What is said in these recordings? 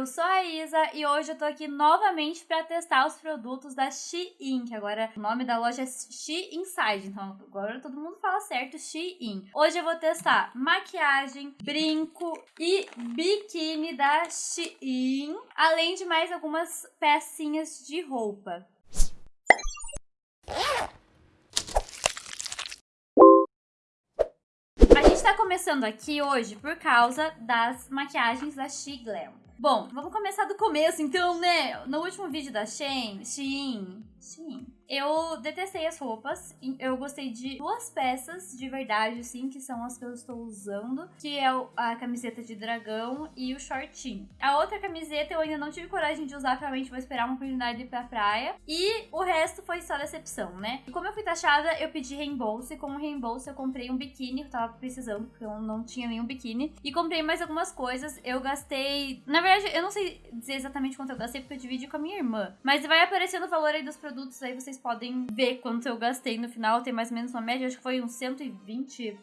eu sou a Isa e hoje eu tô aqui novamente para testar os produtos da Shein, que agora o nome da loja é She Inside, então agora todo mundo fala certo, Shein. Hoje eu vou testar maquiagem, brinco e biquíni da Shein, além de mais algumas pecinhas de roupa. A gente tá começando aqui hoje por causa das maquiagens da She Glam. Bom, vamos começar do começo, então, né? No último vídeo da Shein, Shein, Shein, eu detestei as roupas. Eu gostei de duas peças de verdade, assim, que são as que eu estou usando. Que é a camiseta de dragão e o shortinho. A outra camiseta eu ainda não tive coragem de usar, realmente vou esperar uma oportunidade de ir pra praia. E o resto foi só decepção, né? E como eu fui taxada, eu pedi reembolso. E com o reembolso eu comprei um biquíni, eu tava precisando, porque eu não tinha nenhum biquíni. E comprei mais algumas coisas. Eu gastei... Na verdade, eu não sei dizer exatamente quanto eu gastei, porque eu dividi com a minha irmã. Mas vai aparecendo o valor aí dos produtos, aí vocês podem ver quanto eu gastei no final. Tem mais ou menos uma média, acho que foi uns 120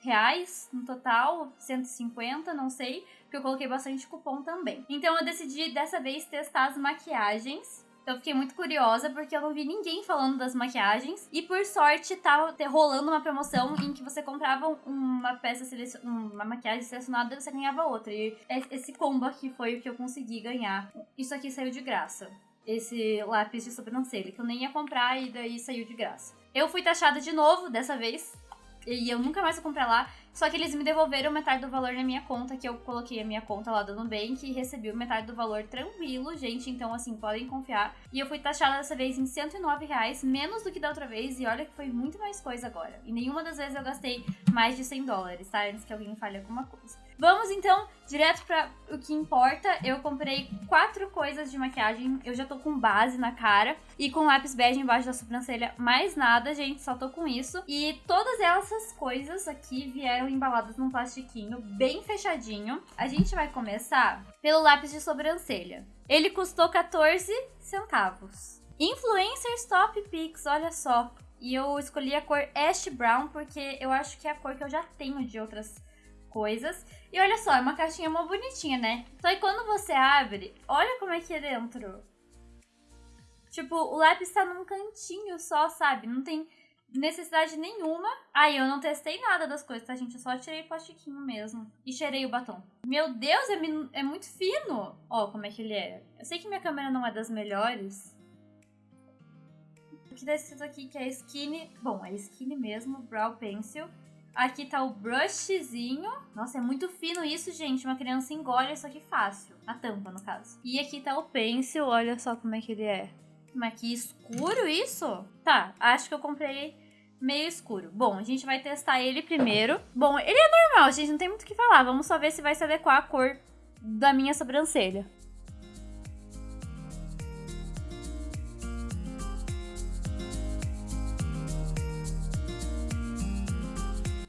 reais no total, 150, não sei, porque eu coloquei bastante cupom também. Então eu decidi dessa vez testar as maquiagens. Então eu fiquei muito curiosa porque eu não vi ninguém falando das maquiagens. E por sorte tava rolando uma promoção em que você comprava uma peça, uma maquiagem selecionada e você ganhava outra. E esse combo aqui foi o que eu consegui ganhar. Isso aqui saiu de graça esse lápis de sobrancelha, que eu nem ia comprar e daí saiu de graça. Eu fui taxada de novo dessa vez, e eu nunca mais vou comprar lá. Só que eles me devolveram metade do valor na minha conta, que eu coloquei a minha conta lá do Nubank e recebi metade do valor tranquilo, gente. Então, assim, podem confiar. E eu fui taxada dessa vez em 109 reais, menos do que da outra vez. E olha que foi muito mais coisa agora. E nenhuma das vezes eu gastei mais de 100 dólares, tá? Antes que alguém fale alguma coisa. Vamos então direto para o que importa. Eu comprei quatro coisas de maquiagem. Eu já tô com base na cara e com lápis bege embaixo da sobrancelha. Mais nada, gente, só tô com isso. E todas essas coisas aqui vieram embaladas num plastiquinho bem fechadinho. A gente vai começar pelo lápis de sobrancelha. Ele custou 14 centavos. Influencers Top Pix, olha só. E eu escolhi a cor Ash Brown porque eu acho que é a cor que eu já tenho de outras coisas. E olha só, é uma caixinha mó bonitinha, né? Só que quando você abre, olha como é que é dentro. Tipo, o lápis tá num cantinho só, sabe? Não tem necessidade nenhuma. Aí, eu não testei nada das coisas, tá, gente? Eu só tirei o plastiquinho mesmo. E cheirei o batom. Meu Deus, é, é muito fino. Ó, como é que ele é. Eu sei que minha câmera não é das melhores. O que tá escrito aqui que é Skinny... Bom, é Skinny mesmo, Brow Pencil. Aqui tá o brushzinho. Nossa, é muito fino isso, gente. Uma criança engole isso aqui fácil. A tampa, no caso. E aqui tá o pencil. Olha só como é que ele é. Mas que escuro isso? Tá, acho que eu comprei meio escuro. Bom, a gente vai testar ele primeiro. Bom, ele é normal, gente. Não tem muito o que falar. Vamos só ver se vai se adequar à cor da minha sobrancelha.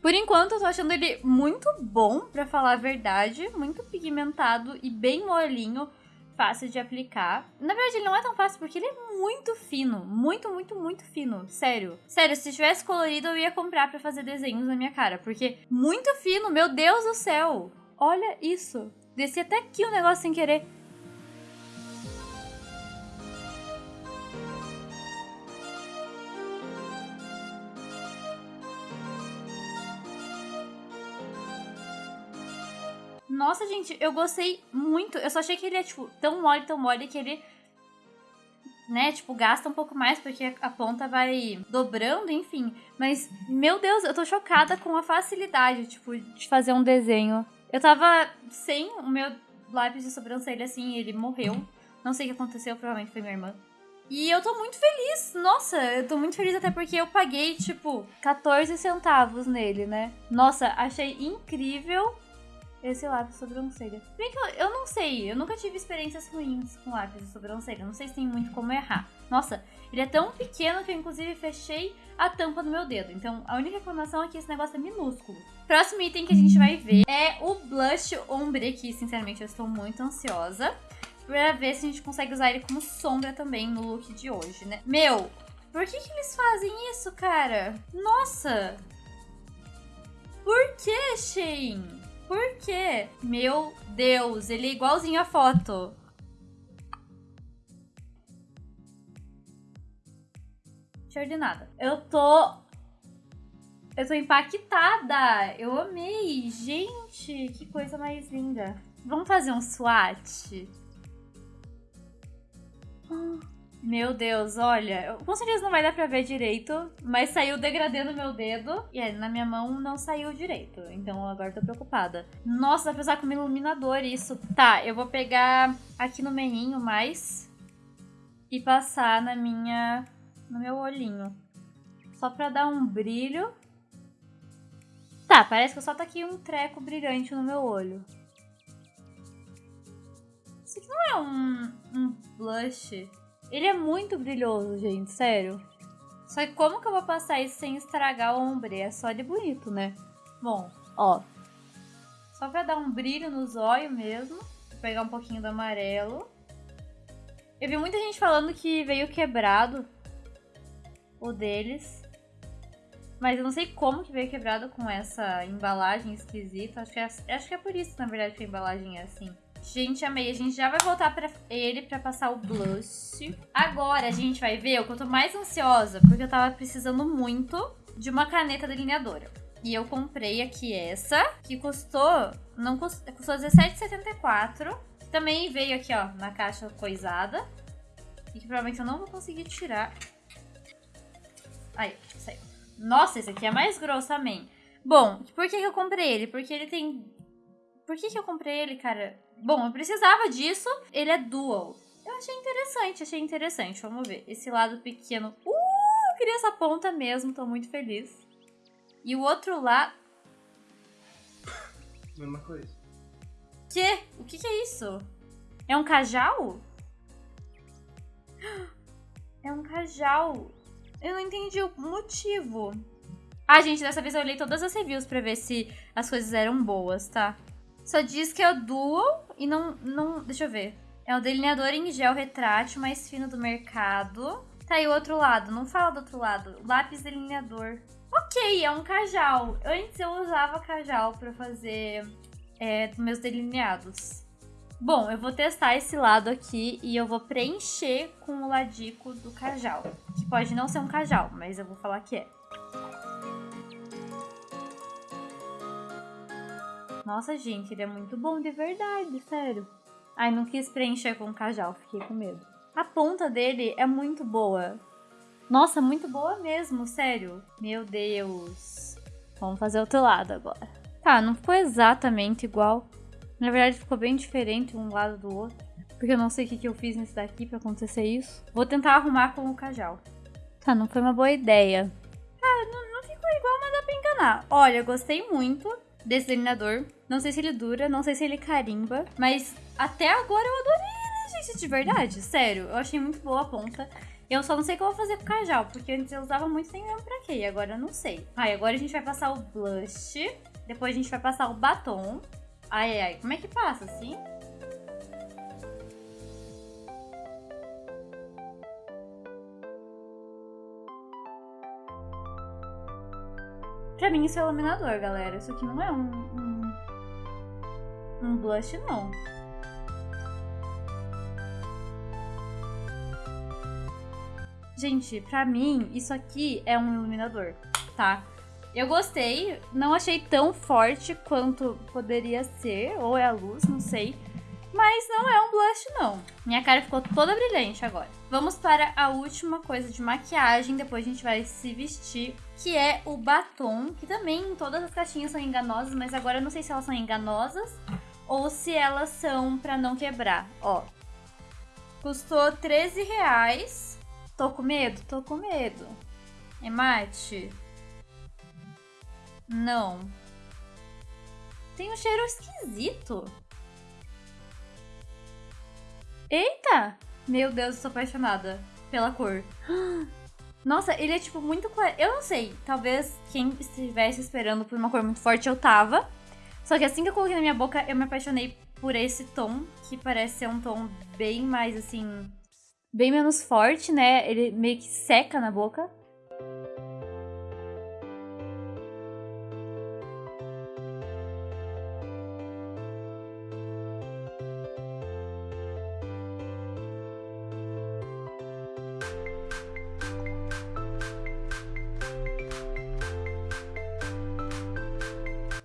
Por enquanto, eu tô achando ele muito bom, pra falar a verdade. Muito pigmentado e bem molinho. Fácil de aplicar. Na verdade, ele não é tão fácil porque ele é muito fino. Muito, muito, muito fino. Sério. Sério, se tivesse colorido, eu ia comprar pra fazer desenhos na minha cara. Porque muito fino, meu Deus do céu. Olha isso. Desci até aqui o negócio sem querer. Nossa, gente, eu gostei muito. Eu só achei que ele é, tipo, tão mole, tão mole que ele, né, tipo, gasta um pouco mais porque a ponta vai dobrando, enfim. Mas, meu Deus, eu tô chocada com a facilidade, tipo, de fazer um desenho. Eu tava sem o meu lápis de sobrancelha, assim, ele morreu. Não sei o que aconteceu, provavelmente foi minha irmã. E eu tô muito feliz. Nossa, eu tô muito feliz até porque eu paguei, tipo, 14 centavos nele, né? Nossa, achei incrível esse lápis de sobrancelha. Bem que eu, eu não sei, eu nunca tive experiências ruins com lápis de sobrancelha. Não sei se tem muito como errar. Nossa, ele é tão pequeno que eu inclusive fechei a tampa do meu dedo. Então a única reclamação é que esse negócio é minúsculo. Próximo item que a gente vai ver é o blush ombre, que sinceramente eu estou muito ansiosa. Pra ver se a gente consegue usar ele como sombra também no look de hoje, né? Meu, por que que eles fazem isso, cara? Nossa! Por que, Shane? Por quê? Meu Deus, ele é igualzinho a foto. Cheio de nada. Eu tô... Eu tô impactada. Eu amei. Gente, que coisa mais linda. Vamos fazer um swatch? Meu Deus, olha, com certeza não vai dar pra ver direito, mas saiu degradê no meu dedo e aí, na minha mão não saiu direito, então agora tô preocupada. Nossa, dá pra usar como iluminador isso. Tá, eu vou pegar aqui no meinho mais e passar na minha, no meu olhinho. Só pra dar um brilho. Tá, parece que eu só aqui um treco brilhante no meu olho. Isso aqui não é um, um blush. Ele é muito brilhoso, gente, sério. Só que como que eu vou passar isso sem estragar o ombre? É só de bonito, né? Bom, ó. Só pra dar um brilho nos olhos mesmo. Vou pegar um pouquinho do amarelo. Eu vi muita gente falando que veio quebrado o deles. Mas eu não sei como que veio quebrado com essa embalagem esquisita. Acho que é, acho que é por isso, na verdade, que a embalagem é assim. Gente, amei. A gente já vai voltar pra ele pra passar o blush. Agora a gente vai ver o que eu tô mais ansiosa, porque eu tava precisando muito de uma caneta delineadora. E eu comprei aqui essa, que custou, não custou, custou R$17,74. Também veio aqui, ó, na caixa coisada. E que provavelmente eu não vou conseguir tirar. Aí, saiu. Nossa, esse aqui é mais grosso, amém. Bom, por que, que eu comprei ele? Porque ele tem... Por que, que eu comprei ele, cara? Bom, eu precisava disso. Ele é dual. Eu achei interessante, achei interessante. Vamos ver. Esse lado pequeno. Uh, eu queria essa ponta mesmo, tô muito feliz. E o outro lado... Mesma coisa. Que? O que, que é isso? É um cajal? É um cajal. Eu não entendi o motivo. Ah, gente, dessa vez eu olhei todas as reviews pra ver se as coisas eram boas, tá? Só diz que é o Dual e não, não... Deixa eu ver. É o delineador em gel retrátil mais fino do mercado. Tá aí o outro lado. Não fala do outro lado. Lápis delineador. Ok, é um cajal. Antes eu usava cajal pra fazer é, meus delineados. Bom, eu vou testar esse lado aqui e eu vou preencher com o ladico do cajal. Que pode não ser um cajal, mas eu vou falar que é. Nossa, gente, ele é muito bom de verdade, sério. Ai, não quis preencher com cajal, fiquei com medo. A ponta dele é muito boa. Nossa, muito boa mesmo, sério. Meu Deus. Vamos fazer outro lado agora. Tá, não ficou exatamente igual. Na verdade, ficou bem diferente um lado do outro. Porque eu não sei o que, eu fiz nesse daqui pra acontecer isso. Vou tentar arrumar com o cajal. Tá, não foi uma boa ideia. Cara, não, não ficou igual, mas dá pra enganar. Olha, gostei muito desse delineador. Não sei se ele dura, não sei se ele carimba, mas até agora eu adorei ele, gente, de verdade, sério. Eu achei muito boa a ponta. Eu só não sei o que eu vou fazer com o cajal, porque antes eu usava muito sem mesmo pra quê, e agora eu não sei. Ai, agora a gente vai passar o blush, depois a gente vai passar o batom. Ai, ai, ai, como é que passa, assim? Pra mim isso é iluminador, galera. Isso aqui não é um, um, um blush, não. Gente, pra mim, isso aqui é um iluminador, tá? Eu gostei, não achei tão forte quanto poderia ser, ou é a luz, não sei. Mas não é um blush, não. Minha cara ficou toda brilhante agora. Vamos para a última coisa de maquiagem, depois a gente vai se vestir, que é o batom, que também todas as caixinhas são enganosas, mas agora eu não sei se elas são enganosas ou se elas são pra não quebrar. Ó, custou 13 reais. Tô com medo? Tô com medo. É mate? Não. Tem um cheiro esquisito. Eita! Meu Deus, eu sou apaixonada pela cor. Nossa, ele é tipo muito claro. Eu não sei, talvez quem estivesse esperando por uma cor muito forte eu tava. Só que assim que eu coloquei na minha boca, eu me apaixonei por esse tom, que parece ser um tom bem mais assim. bem menos forte, né? Ele meio que seca na boca.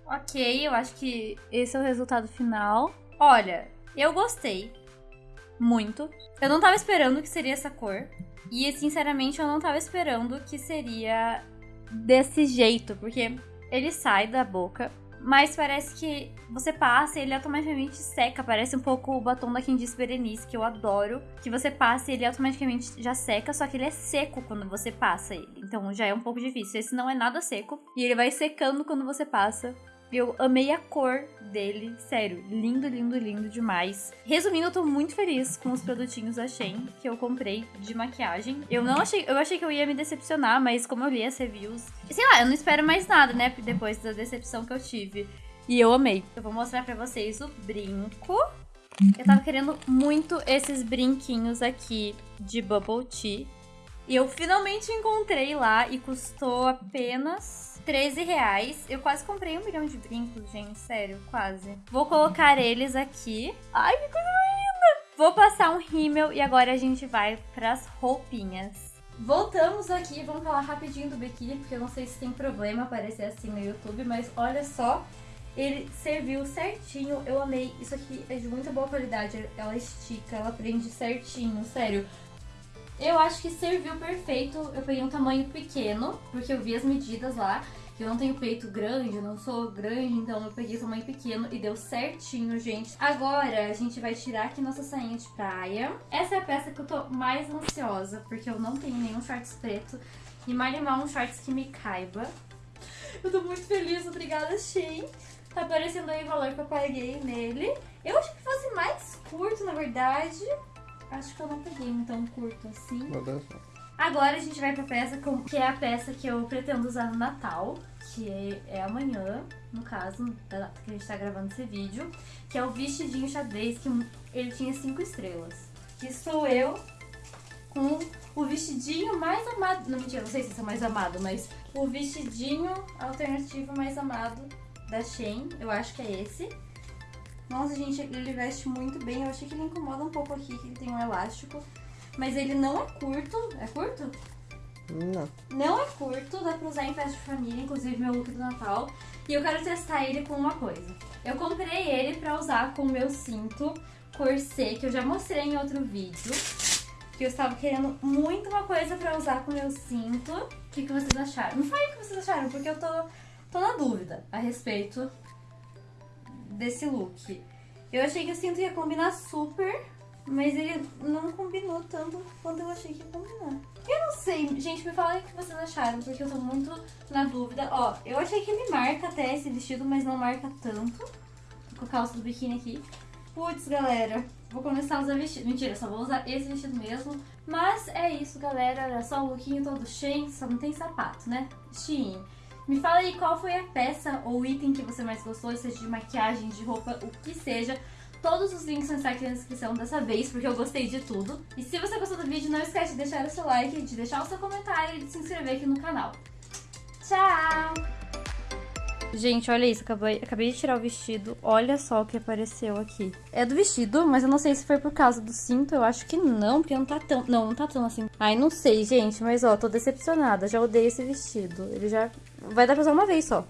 Ok, eu acho que esse é o resultado final. Olha, eu gostei. Muito. Eu não tava esperando que seria essa cor. E, sinceramente, eu não tava esperando que seria desse jeito, porque ele sai da boca, mas parece que você passa e ele automaticamente seca. Parece um pouco o batom da Candice Berenice, que eu adoro. Que você passa e ele automaticamente já seca, só que ele é seco quando você passa ele. Então já é um pouco difícil. Esse não é nada seco. E ele vai secando quando você passa. Eu amei a cor dele, sério, lindo, lindo, lindo demais. Resumindo, eu tô muito feliz com os produtinhos da Shein que eu comprei de maquiagem. Eu não achei, eu achei que eu ia me decepcionar, mas como eu li as reviews, sei lá, eu não espero mais nada, né, depois da decepção que eu tive. E eu amei. Eu vou mostrar pra vocês o brinco. Eu tava querendo muito esses brinquinhos aqui de Bubble Tea. E eu finalmente encontrei lá e custou apenas 13 reais. Eu quase comprei um milhão de brincos, gente. Sério, quase. Vou colocar eles aqui. Ai, que coisa linda! Vou passar um rímel e agora a gente vai pras roupinhas. Voltamos aqui, vamos falar rapidinho do biquíni, porque eu não sei se tem problema aparecer assim no YouTube, mas olha só, ele serviu certinho, eu amei. Isso aqui é de muita boa qualidade, ela estica, ela prende certinho, sério. Eu acho que serviu perfeito. Eu peguei um tamanho pequeno, porque eu vi as medidas lá. Eu não tenho peito grande, eu não sou grande, então eu peguei tamanho pequeno e deu certinho, gente. Agora a gente vai tirar aqui nossa sainha de praia. Essa é a peça que eu tô mais ansiosa, porque eu não tenho nenhum shorts preto. E mais um shorts que me caiba. Eu tô muito feliz, obrigada, Shein. Tá aparecendo aí o valor que eu paguei nele. Eu acho que fosse mais curto, na verdade. Acho que eu não peguei um tão curto assim. Agora a gente vai pra peça que é a peça que eu pretendo usar no Natal, que é, é amanhã, no caso, da data que a gente tá gravando esse vídeo, que é o vestidinho xadrez, que ele tinha cinco estrelas. Que sou eu com o vestidinho mais amado, não mentira, não sei se esse é mais amado, mas o vestidinho alternativo mais amado da Shein, eu acho que é esse. Nossa, gente, ele veste muito bem. Eu achei que ele incomoda um pouco aqui, que ele tem um elástico. Mas ele não é curto. É curto? Não. Não é curto, dá pra usar em festa de família, inclusive meu look do Natal. E eu quero testar ele com uma coisa. Eu comprei ele pra usar com o meu cinto corset, que eu já mostrei em outro vídeo. Que eu estava querendo muito uma coisa pra usar com o meu cinto. O que, que vocês acharam? Não fale o que vocês acharam, porque eu tô, tô na dúvida a respeito desse look. Eu achei que o cinto ia combinar super, mas ele não combinou tanto quanto eu achei que ia combinar. Eu não sei, gente, me fala o que vocês acharam, porque eu tô muito na dúvida. Ó, eu achei que ele marca até esse vestido, mas não marca tanto. Com a calça do biquíni aqui. Putz, galera, vou começar a usar vestido. Mentira, só vou usar esse vestido mesmo. Mas é isso, galera. Olha só o lookinho todo cheio, só não tem sapato, né? Shein. Me fala aí qual foi a peça ou item que você mais gostou, seja de maquiagem, de roupa, o que seja. Todos os links vão estar aqui na descrição dessa vez, porque eu gostei de tudo. E se você gostou do vídeo, não esquece de deixar o seu like, de deixar o seu comentário e de se inscrever aqui no canal. Tchau! Gente, olha isso, acabei, acabei de tirar o vestido, olha só o que apareceu aqui. É do vestido, mas eu não sei se foi por causa do cinto, eu acho que não, porque não tá tão... Não, não tá tão assim. Ai, não sei, gente, mas ó, tô decepcionada, já odeio esse vestido. Ele já vai dar pra usar uma vez só.